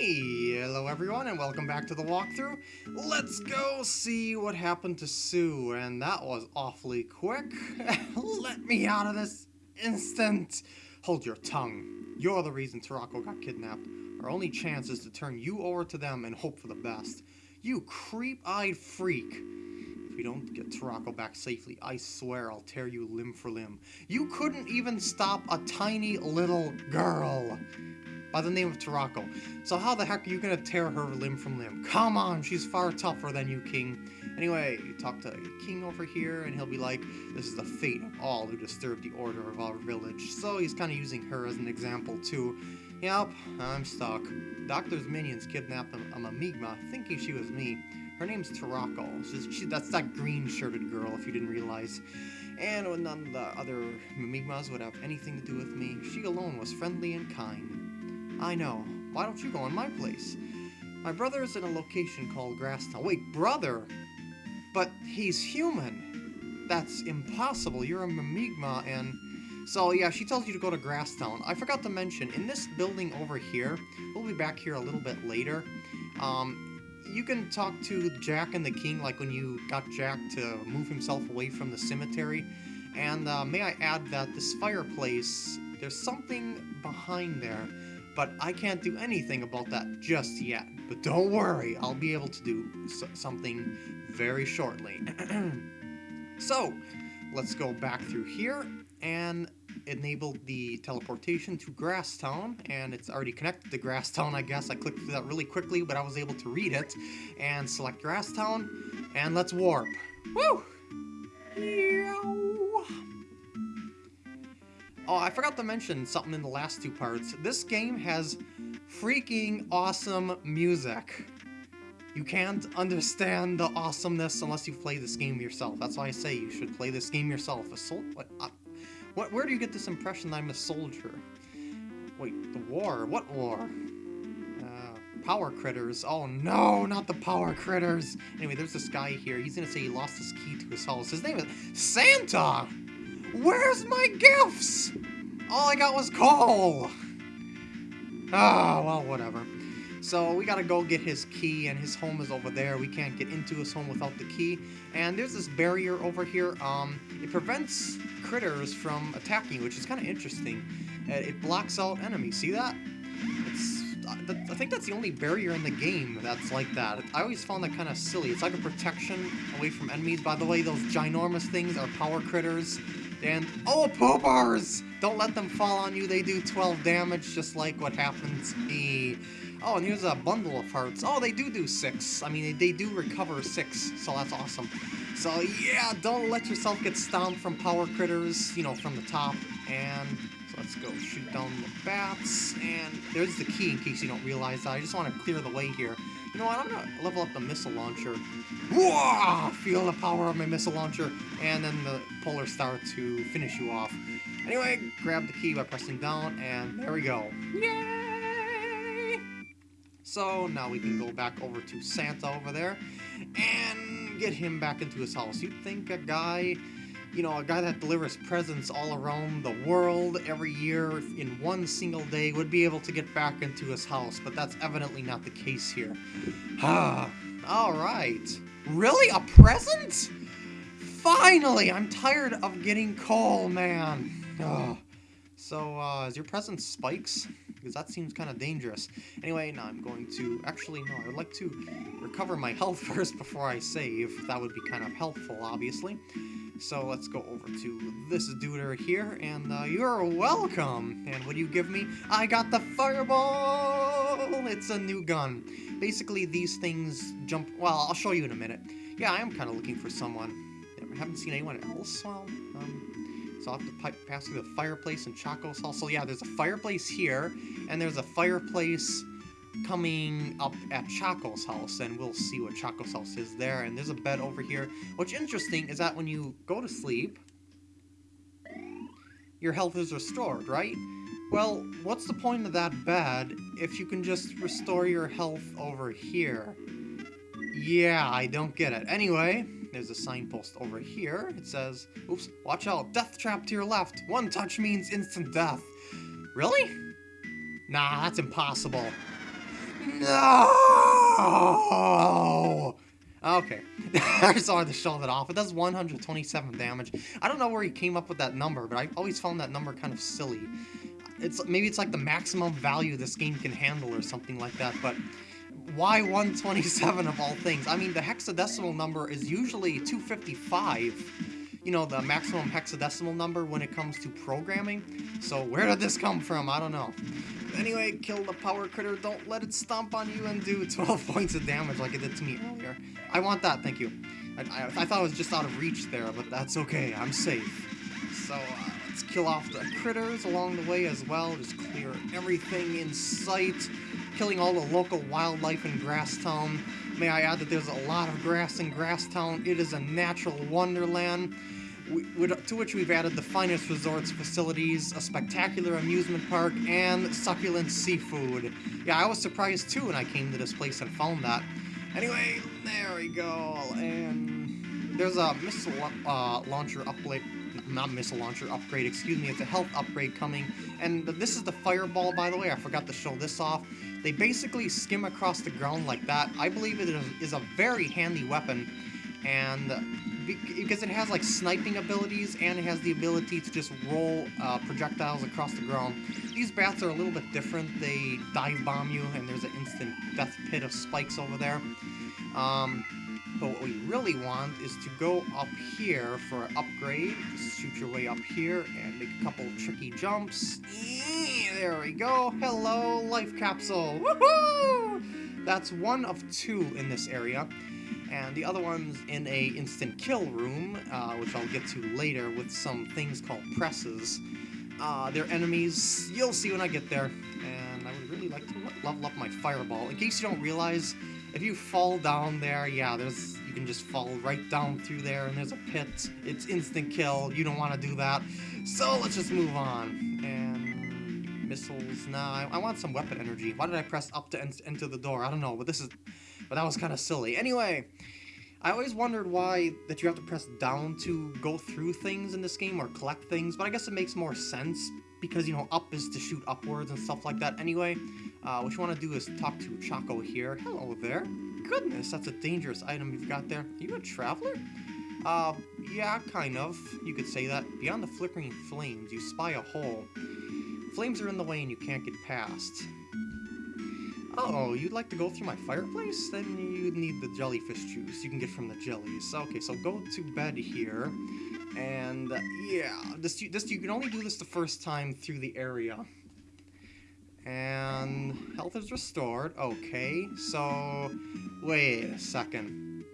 Hello everyone and welcome back to the walkthrough. Let's go see what happened to Sue, and that was awfully quick. Let me out of this instant. Hold your tongue. You're the reason Toroko got kidnapped. Our only chance is to turn you over to them and hope for the best. You creep-eyed freak. If we don't get Toroko back safely, I swear I'll tear you limb for limb. You couldn't even stop a tiny little girl by the name of Toroko. So how the heck are you gonna tear her limb from limb? Come on, she's far tougher than you, King. Anyway, you talk to King over here, and he'll be like, this is the fate of all who disturb the order of our village. So he's kind of using her as an example, too. Yep, I'm stuck. Doctor's minions kidnapped a, a Mimiga, thinking she was me. Her name's Toroko. She's, she, that's that green-shirted girl, if you didn't realize. And none of the other Mimigas would have anything to do with me, she alone was friendly and kind. I know. Why don't you go in my place? My brother is in a location called Grasstown. Wait, brother? But he's human. That's impossible. You're a Mimiga and... So yeah, she tells you to go to Grasstown. I forgot to mention, in this building over here, we'll be back here a little bit later, um, you can talk to Jack and the King, like when you got Jack to move himself away from the cemetery. And uh, may I add that this fireplace, there's something behind there but I can't do anything about that just yet. But don't worry, I'll be able to do something very shortly. so, let's go back through here and enable the teleportation to Grasstown, and it's already connected to Grasstown, I guess. I clicked through that really quickly, but I was able to read it, and select Grasstown, and let's warp. Woo! Oh, I forgot to mention something in the last two parts. This game has freaking awesome music. You can't understand the awesomeness unless you play this game yourself. That's why I say you should play this game yourself. A what, uh, what? Where do you get this impression that I'm a soldier? Wait, the war? What war? Uh, power critters. Oh no, not the power critters. Anyway, there's this guy here. He's gonna say he lost his key to his house. His name is Santa! Where's my gifts? All I got was coal. Ah, oh, well, whatever. So we gotta go get his key, and his home is over there. We can't get into his home without the key. And there's this barrier over here. Um, it prevents critters from attacking, which is kind of interesting. Uh, it blocks out enemies. See that? It's I think that's the only barrier in the game that's like that. I always found that kind of silly. It's like a protection away from enemies. By the way, those ginormous things are power critters. And, oh, poopers! Don't let them fall on you, they do 12 damage, just like what happened to me. Oh, and here's a bundle of hearts. Oh, they do do 6. I mean, they, do recover 6, so that's awesome. So, yeah, don't let yourself get stomped from power critters, you know, from the top. And let's go shoot down the bats. And there's the key in case you don't realize that. I just want to clear the way here. You know what, I'm gonna level up the missile launcher. Feel the power of my missile launcher, and then the polar star to finish you off. Anyway, grab the key by pressing down, and there we go. Yay! So now we can go back over to Santa over there, and get him back into his house. You'd think a guy you know, a guy that delivers presents all around the world every year in one single day would be able to get back into his house, but that's evidently not the case here. Ah, alright. Really? A present? Finally! I'm tired of getting coal, man. Ugh. So, uh, is your present spikes? Because that seems kind of dangerous. Anyway, now I'm going to... Actually, no, I would like to recover my health first before I save. That would be kind of helpful, obviously. So let's go over to this dude right here, and uh, you're welcome. And what do you give me? I got the fireball! It's a new gun. Basically, these things jump... Well, I'll show you in a minute. Yeah, I am kind of looking for someone. I haven't seen anyone else. Well, so I'll have to pass through the fireplace Chaco's house. So yeah, there's a fireplace here, and there's a fireplace coming up at Chaco's house, and we'll see what Chaco's house is there. And there's a bed over here. What's interesting is that when you go to sleep, your health is restored, right? Well, what's the point of that bed if you can just restore your health over here? Yeah, I don't get it. Anyway, there's a signpost over here. It says, oops, watch out, death trap to your left. One touch means instant death. Really? Nah, that's impossible. No! Okay. I just wanted to show that off. It does 127 damage. I don't know where he came up with that number, but I always found that number kind of silly. It's Maybe it's like the maximum value this game can handle or something like that, but why 127 of all things? I mean, the hexadecimal number is usually 255 you know, the maximum hexadecimal number when it comes to programming. So where did this come from? I don't know. Anyway, kill the power critter. Don't let it stomp on you and do 12 points of damage like it did to me earlier. I want that, thank you. I, I, I thought I was just out of reach there, but that's okay. I'm safe. So, uh, let's kill off the critters along the way as well. Just clear everything in sight. Killing all the local wildlife in Grasstown. May I add that there's a lot of grass in Grasstown. It is a natural wonderland. To which we've added the finest resorts facilities, a spectacular amusement park, and succulent seafood. Yeah, I was surprised too when I came to this place and found that. Anyway, there we go, and there's a missile uh, launcher upgrade, not missile launcher upgrade, excuse me, it's a health upgrade coming, and this is the fireball, by the way, I forgot to show this off. They basically skim across the ground like that. I believe it is a very handy weapon, and because it has like sniping abilities and it has the ability to just roll uh, projectiles across the ground. These bats are a little bit different. They dive bomb you and there's an instant death pit of spikes over there. Um, but what we really want is to go up here for an upgrade. Shoot your way up here and make a couple tricky jumps. There we go. Hello, life capsule. Woohoo! That's one of two in this area and the other one's in a instant kill room, uh, which I'll get to later with some things called presses. Uh, they're enemies, you'll see when I get there, and I would really like to level up my fireball. In case you don't realize, if you fall down there, yeah, there's you can just fall right down through there, and there's a pit. It's instant kill, you don't want to do that. So let's just move on, and missiles, nah, I, I want some weapon energy. Why did I press up to enter the door? I don't know, but this is but that was kind of silly. Anyway, I always wondered why that you have to press down to go through things in this game or collect things, but I guess it makes more sense because, you know, up is to shoot upwards and stuff like that. Anyway, uh, what you want to do is talk to Chaco here. Hello there. Goodness, that's a dangerous item you've got there. Are you a traveler? Uh, yeah, kind of. You could say that. Beyond the flickering flames, you spy a hole. Flames are in the way and you can't get past. Oh, you'd like to go through my fireplace? Then you'd need the jellyfish juice you can get from the jellies. Okay, so go to bed here. And, uh, yeah, this, this you can only do this the first time through the area. And health is restored. Okay, so wait a second.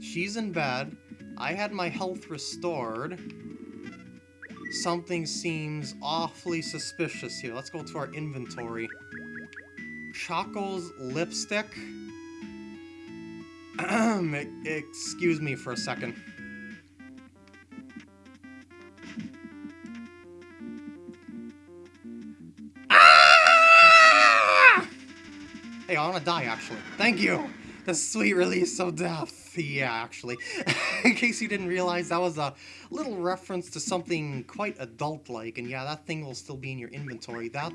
She's in bed. I had my health restored. Something seems awfully suspicious here. Let's go to our inventory. Chaco's lipstick? Excuse me for a second. Ah! Hey, I want to die, actually. Thank you! The sweet release of death. Yeah, actually. In case you didn't realize, that was a little reference to something quite adult-like, and yeah, that thing will still be in your inventory. That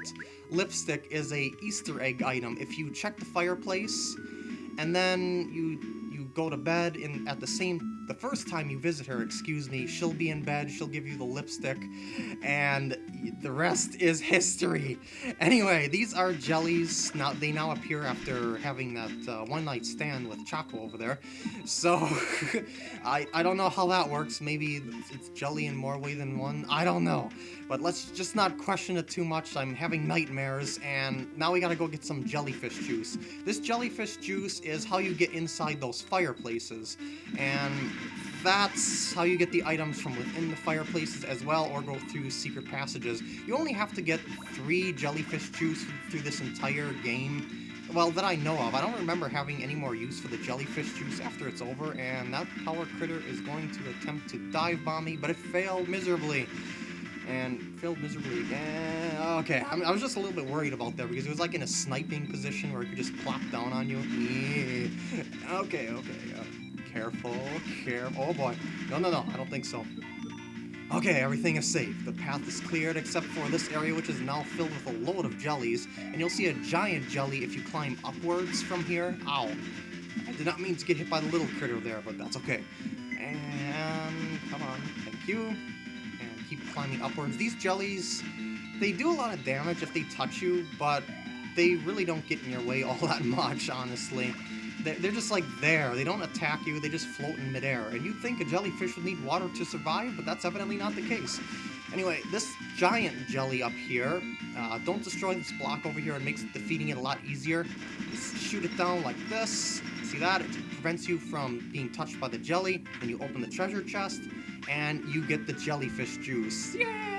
lipstick is a Easter egg item. If you check the fireplace, and then you you go to bed in at the same the first time you visit her, excuse me, she'll be in bed, she'll give you the lipstick, and the rest is history. Anyway, these are jellies. Now they now appear after having that uh, one night stand with Chaco over there. So I I don't know how that works. Maybe it's jelly in more way than one. I don't know. But let's just not question it too much. I'm having nightmares, and now we gotta go get some jellyfish juice. This jellyfish juice is how you get inside those fireplaces, and that's how you get the items from within the fireplaces as well, or go through secret passages. You only have to get three jellyfish juice through this entire game. Well, that I know of. I don't remember having any more use for the jellyfish juice after it's over, and that power critter is going to attempt to dive bomb me, but it failed miserably and failed miserably again. Okay, I, mean, I, was just a little bit worried about that because it was like in a sniping position where it could just plop down on you. Yeah. Okay, okay. Uh, careful, careful. Oh boy. No, no, no. I don't think so. Okay, everything is safe. The path is cleared except for this area which is now filled with a load of jellies, and you'll see a giant jelly if you climb upwards from here. Ow. I did not mean to get hit by the little critter there, but that's okay. And come on, thank you. And keep climbing upwards. These jellies, they do a lot of damage if they touch you, but they really don't get in your way all that much, honestly. They're just like there. They don't attack you, they just float in midair. And you'd think a jellyfish would need water to survive, but that's evidently not the case. Anyway, this giant jelly up here, uh, don't destroy this block over here, it makes defeating it a lot easier. Just shoot it down like this. See that? It prevents you from being touched by the jelly. Then you open the treasure chest, and you get the jellyfish juice. Yay!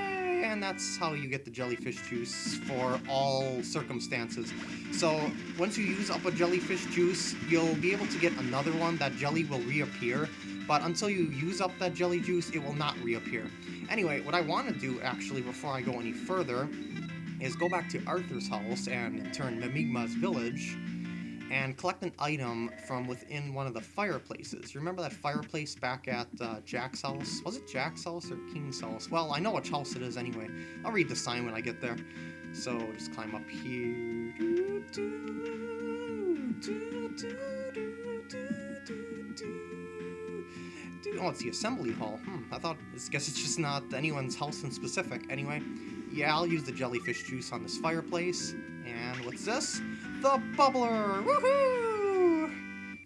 And that's how you get the jellyfish juice for all circumstances. So once you use up a jellyfish juice, you'll be able to get another one. That jelly will reappear, but until you use up that jelly juice, it will not reappear. Anyway, what I want to do actually before I go any further is go back to Arthur's house and turn Mimiga's village and collect an item from within one of the fireplaces. You remember that fireplace back at uh, Jack's house? Was it Jack's house or King's house? Well, I know which house it is anyway. I'll read the sign when I get there. So just climb up here. Oh, it's the assembly hall. Hmm, I thought, I guess it's just not anyone's house in specific. Anyway, yeah, I'll use the jellyfish juice on this fireplace. What's this? The Bubbler! Woohoo!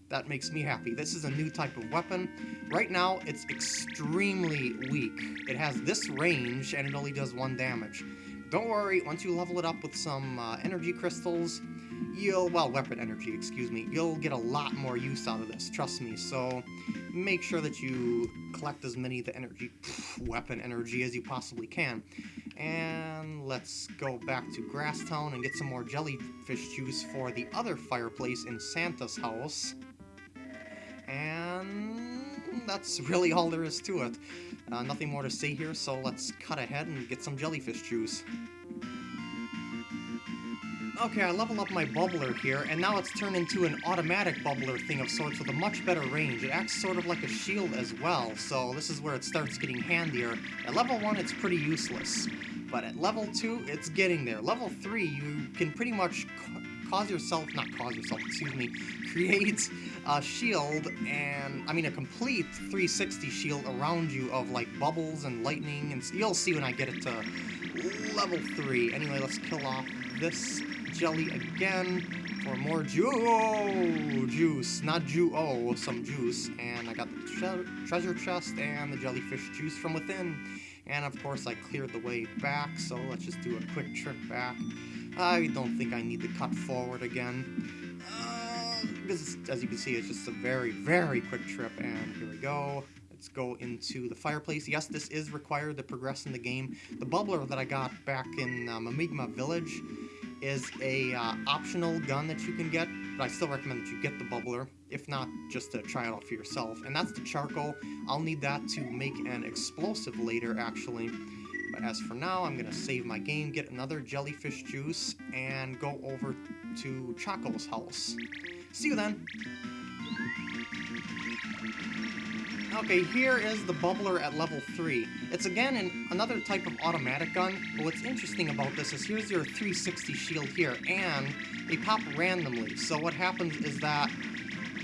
That makes me happy. This is a new type of weapon. Right now, it's extremely weak. It has this range, and it only does one damage. Don't worry, once you level it up with some uh, energy crystals, you'll, well, weapon energy, excuse me, you'll get a lot more use out of this, trust me. So make sure that you collect as many of the energy, pff, weapon energy as you possibly can. And let's go back to Grasstown and get some more jellyfish juice for the other fireplace in Santa's house. And that's really all there is to it. Uh, nothing more to say here, so let's cut ahead and get some jellyfish juice. Okay, I level up my bubbler here, and now it's turned into an automatic bubbler thing of sorts with a much better range. It acts sort of like a shield as well, so this is where it starts getting handier. At level 1, it's pretty useless, but at level 2, it's getting there. Level 3, you can pretty much cause yourself, not cause yourself, excuse me, create a shield and, I mean, a complete 360 shield around you of, like, bubbles and lightning, and you'll see when I get it to level 3. Anyway, let's kill off this jelly again for more ju oh, juice. Not ju oh, some juice. And I got the tre treasure chest and the jellyfish juice from within. And of course I cleared the way back, so let's just do a quick trip back. I don't think I need to cut forward again. Uh, because as you can see, it's just a very, very quick trip. And here we go. Let's go into the fireplace. Yes, this is required to progress in the game. The bubbler that I got back in uh, Mimiga Village is a uh, optional gun that you can get, but I still recommend that you get the bubbler, if not, just to try it out for yourself. And that's the charcoal. I'll need that to make an explosive later, actually. But as for now, I'm going to save my game, get another jellyfish juice, and go over to Chaco's house. See you then! Okay, here is the bubbler at level 3. It's again an, another type of automatic gun, but what's interesting about this is here's your 360 shield here, and they pop randomly. So what happens is that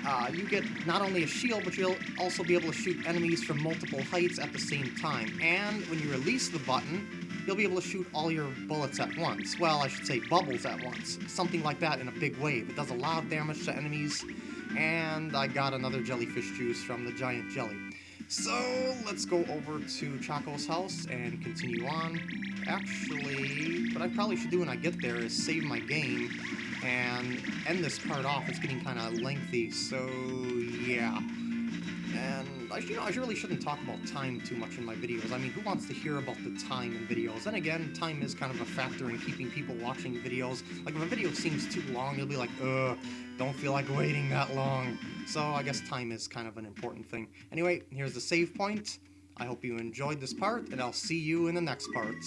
uh, you get not only a shield, but you'll also be able to shoot enemies from multiple heights at the same time. And when you release the button, you'll be able to shoot all your bullets at once. Well, I should say bubbles at once. Something like that in a big wave. It does a lot of damage to enemies, and I got another jellyfish juice from the giant jelly. So, let's go over to Chaco's house and continue on. Actually, what I probably should do when I get there is save my game and end this part off. It's getting kind of lengthy, so yeah. And I, you know, I really shouldn't talk about time too much in my videos. I mean, who wants to hear about the time in videos? And again, time is kind of a factor in keeping people watching videos. Like, if a video seems too long, you'll be like, ugh, don't feel like waiting that long. So I guess time is kind of an important thing. Anyway, here's the save point. I hope you enjoyed this part, and I'll see you in the next part.